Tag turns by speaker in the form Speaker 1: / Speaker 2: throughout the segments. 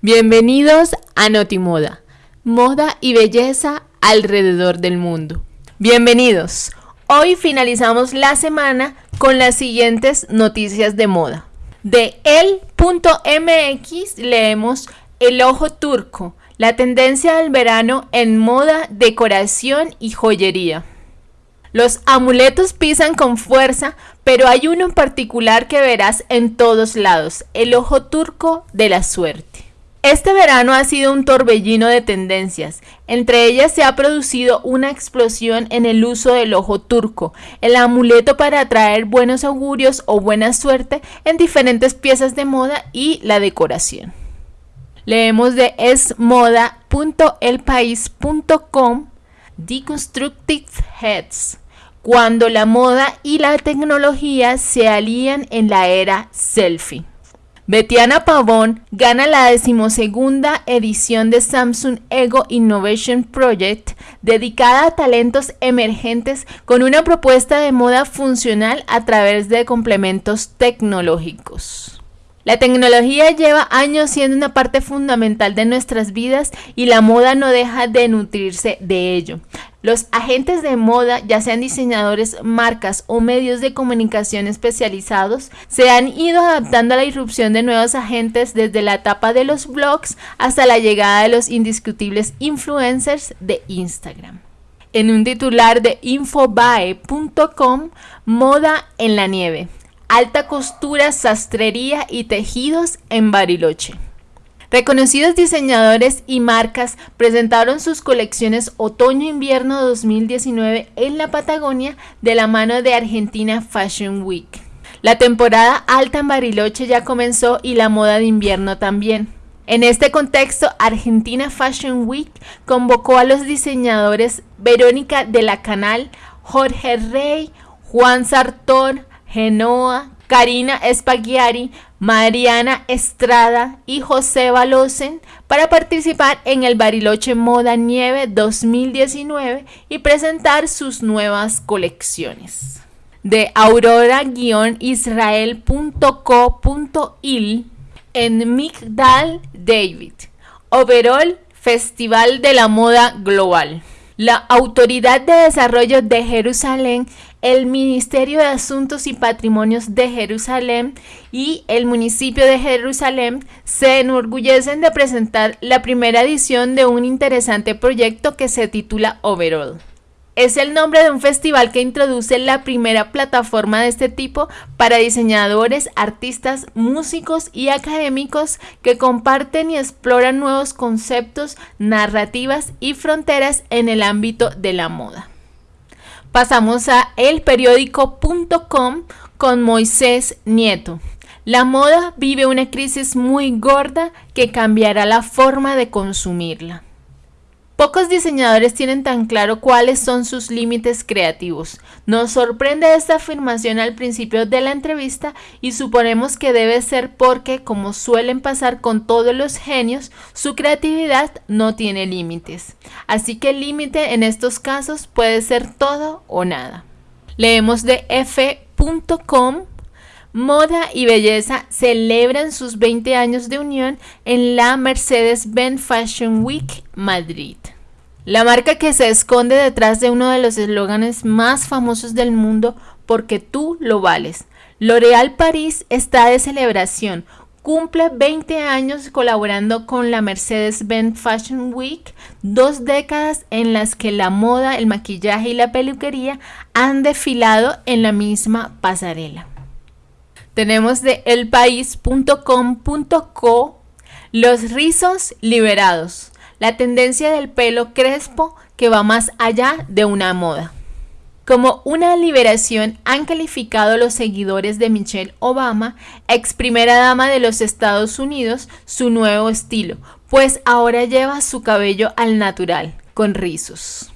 Speaker 1: Bienvenidos a Notimoda, moda y belleza alrededor del mundo. Bienvenidos. Hoy finalizamos la semana con las siguientes noticias de moda. De el.mx leemos El ojo turco, la tendencia del verano en moda, decoración y joyería. Los amuletos pisan con fuerza, pero hay uno en particular que verás en todos lados, el ojo turco de la suerte. Este verano ha sido un torbellino de tendencias. Entre ellas se ha producido una explosión en el uso del ojo turco, el amuleto para atraer buenos augurios o buena suerte en diferentes piezas de moda y la decoración. Leemos de esmoda.elpaís.com Deconstructive Heads, cuando la moda y la tecnología se alían en la era selfie. Betiana Pavón gana la decimosegunda edición de Samsung Ego Innovation Project dedicada a talentos emergentes con una propuesta de moda funcional a través de complementos tecnológicos. La tecnología lleva años siendo una parte fundamental de nuestras vidas y la moda no deja de nutrirse de ello. Los agentes de moda, ya sean diseñadores, marcas o medios de comunicación especializados, se han ido adaptando a la irrupción de nuevos agentes desde la etapa de los blogs hasta la llegada de los indiscutibles influencers de Instagram. En un titular de infobae.com, Moda en la nieve alta costura, sastrería y tejidos en Bariloche. Reconocidos diseñadores y marcas presentaron sus colecciones Otoño-Invierno 2019 en la Patagonia de la mano de Argentina Fashion Week. La temporada alta en Bariloche ya comenzó y la moda de invierno también. En este contexto, Argentina Fashion Week convocó a los diseñadores Verónica de la Canal, Jorge Rey, Juan Sartor, Genoa, Karina Spaghiari, Mariana Estrada y José Balosen para participar en el Bariloche Moda Nieve 2019 y presentar sus nuevas colecciones. De aurora-israel.co.il en Migdal David. Overall Festival de la Moda Global. La Autoridad de Desarrollo de Jerusalén el Ministerio de Asuntos y Patrimonios de Jerusalén y el municipio de Jerusalén se enorgullecen de presentar la primera edición de un interesante proyecto que se titula Overall. Es el nombre de un festival que introduce la primera plataforma de este tipo para diseñadores, artistas, músicos y académicos que comparten y exploran nuevos conceptos, narrativas y fronteras en el ámbito de la moda. Pasamos a elperiódico.com con Moisés Nieto. La moda vive una crisis muy gorda que cambiará la forma de consumirla. Pocos diseñadores tienen tan claro cuáles son sus límites creativos. Nos sorprende esta afirmación al principio de la entrevista y suponemos que debe ser porque, como suelen pasar con todos los genios, su creatividad no tiene límites. Así que el límite en estos casos puede ser todo o nada. Leemos de f.com Moda y Belleza celebran sus 20 años de unión en la Mercedes-Benz Fashion Week Madrid. La marca que se esconde detrás de uno de los eslóganes más famosos del mundo porque tú lo vales. L'Oréal París está de celebración. Cumple 20 años colaborando con la Mercedes-Benz Fashion Week, dos décadas en las que la moda, el maquillaje y la peluquería han desfilado en la misma pasarela. Tenemos de elpaís.com.co los rizos liberados la tendencia del pelo crespo que va más allá de una moda. Como una liberación han calificado los seguidores de Michelle Obama, ex primera dama de los Estados Unidos, su nuevo estilo, pues ahora lleva su cabello al natural, con rizos.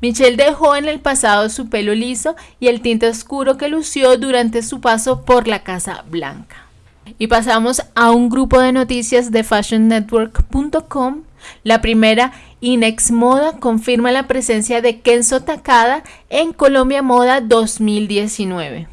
Speaker 1: Michelle dejó en el pasado su pelo liso y el tinte oscuro que lució durante su paso por la Casa Blanca. Y pasamos a un grupo de noticias de fashionnetwork.com la primera, Inex Moda confirma la presencia de Kenzo Takada en Colombia Moda 2019.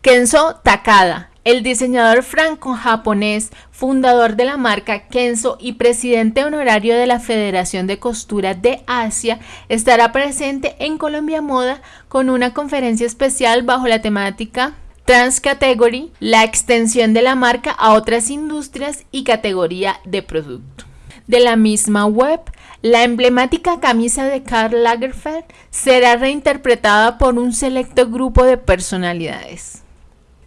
Speaker 1: Kenzo Takada, el diseñador franco-japonés, fundador de la marca Kenzo y presidente honorario de la Federación de Costura de Asia, estará presente en Colombia Moda con una conferencia especial bajo la temática Transcategory, la extensión de la marca a otras industrias y categoría de producto. De la misma web, la emblemática camisa de Karl Lagerfeld será reinterpretada por un selecto grupo de personalidades.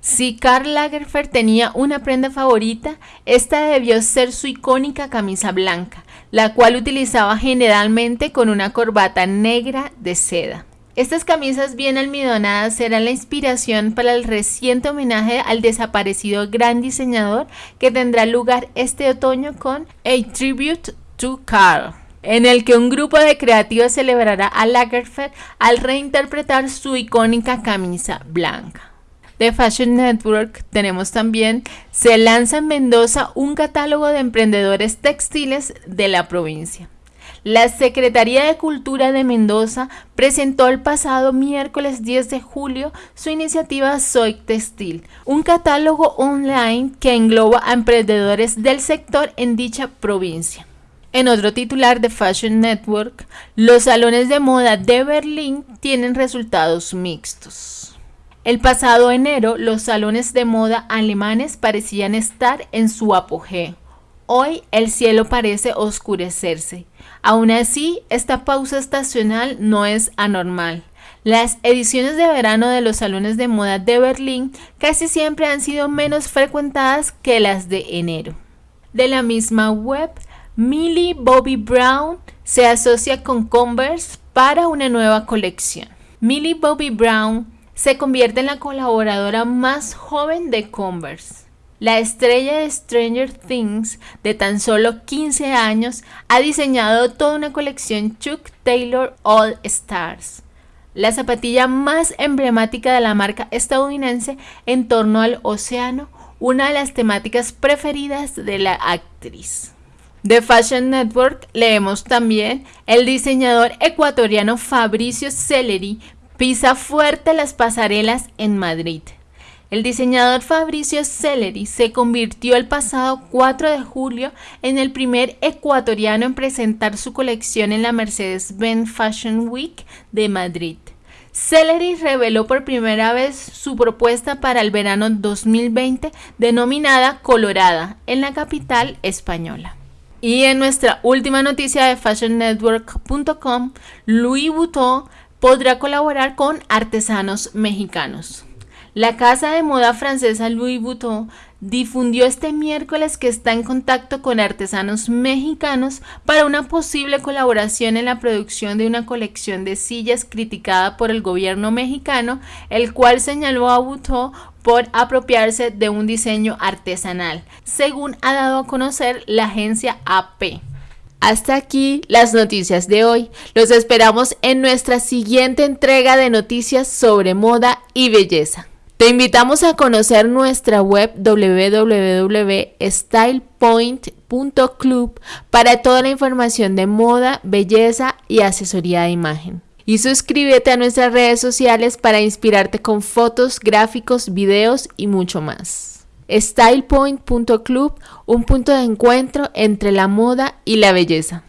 Speaker 1: Si Karl Lagerfeld tenía una prenda favorita, esta debió ser su icónica camisa blanca, la cual utilizaba generalmente con una corbata negra de seda. Estas camisas bien almidonadas serán la inspiración para el reciente homenaje al desaparecido gran diseñador que tendrá lugar este otoño con A Tribute to Karl en el que un grupo de creativos celebrará a Lagerfeld al reinterpretar su icónica camisa blanca de Fashion Network tenemos también, se lanza en Mendoza un catálogo de emprendedores textiles de la provincia. La Secretaría de Cultura de Mendoza presentó el pasado miércoles 10 de julio su iniciativa Soy Textil, un catálogo online que engloba a emprendedores del sector en dicha provincia. En otro titular de Fashion Network, los salones de moda de Berlín tienen resultados mixtos. El pasado enero, los salones de moda alemanes parecían estar en su apogeo. Hoy el cielo parece oscurecerse. Aún así, esta pausa estacional no es anormal. Las ediciones de verano de los salones de moda de Berlín casi siempre han sido menos frecuentadas que las de enero. De la misma web, Millie Bobby Brown se asocia con Converse para una nueva colección. Millie Bobby Brown se convierte en la colaboradora más joven de Converse. La estrella de Stranger Things, de tan solo 15 años, ha diseñado toda una colección Chuck Taylor All Stars, la zapatilla más emblemática de la marca estadounidense en torno al océano, una de las temáticas preferidas de la actriz. De Fashion Network leemos también el diseñador ecuatoriano Fabricio Celeri Pisa fuerte las pasarelas en Madrid. El diseñador Fabricio Celeri se convirtió el pasado 4 de julio en el primer ecuatoriano en presentar su colección en la Mercedes-Benz Fashion Week de Madrid. Celeri reveló por primera vez su propuesta para el verano 2020 denominada Colorada en la capital española. Y en nuestra última noticia de fashionnetwork.com, Louis Vuitton podrá colaborar con artesanos mexicanos. La casa de moda francesa Louis Vuitton difundió este miércoles que está en contacto con artesanos mexicanos para una posible colaboración en la producción de una colección de sillas criticada por el gobierno mexicano, el cual señaló a Vuitton por apropiarse de un diseño artesanal, según ha dado a conocer la agencia AP. Hasta aquí las noticias de hoy. Los esperamos en nuestra siguiente entrega de noticias sobre moda y belleza. Te invitamos a conocer nuestra web www.stylepoint.club para toda la información de moda, belleza y asesoría de imagen. Y suscríbete a nuestras redes sociales para inspirarte con fotos, gráficos, videos y mucho más. StylePoint.club, un punto de encuentro entre la moda y la belleza.